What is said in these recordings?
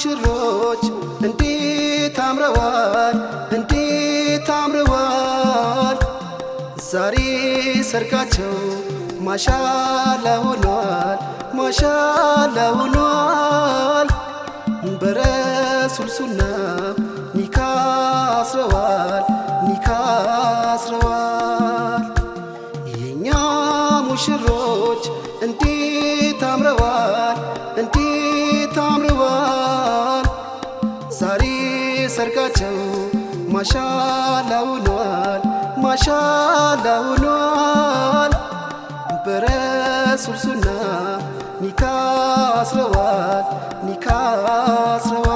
ሙሽሮች እንዴት አምረዋል፣ እንዴት አምረዋል። ዛሬ ሰርጋቸው ማሻላ ሆኗል፣ ማሻላ ሆኗል። በረሱል ኒካ አስረዋል። ማሻላ ውሏል፣ ማሻላ ውሏል። በረሱል ሱና ኒካ አስረዋል፣ ኒካ አስረዋል።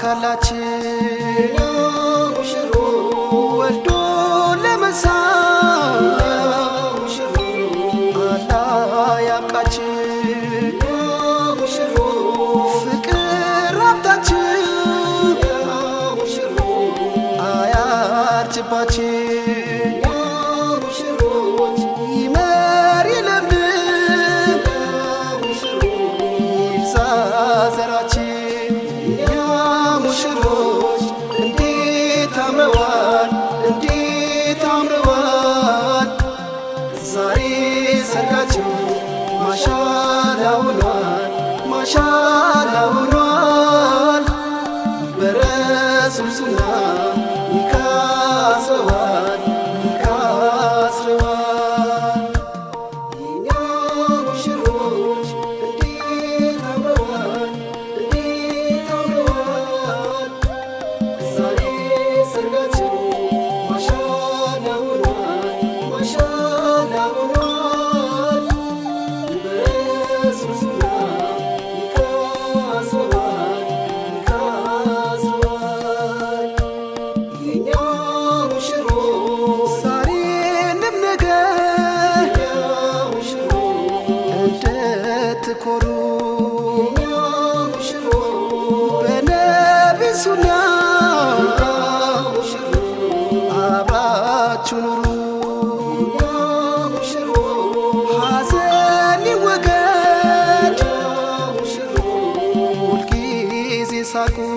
ተሳካላችን ሽሩ ወልዶ ለመሳ ሽሩ አላ ያብቃችን ሽሮ ፍቅር ሀብታችን ሽሩ አያርጅባችን። مشاعر ያኮሩ በነብሱና አብራችሁ ኑሩ። ሳቁ።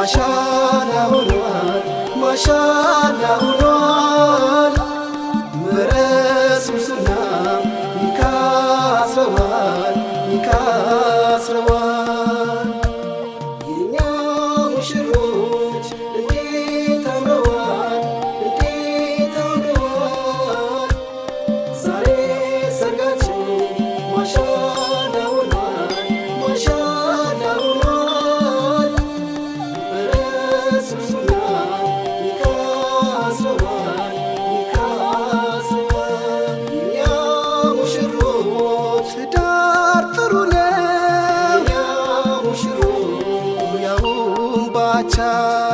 ما شاء الله ما شاء الله acha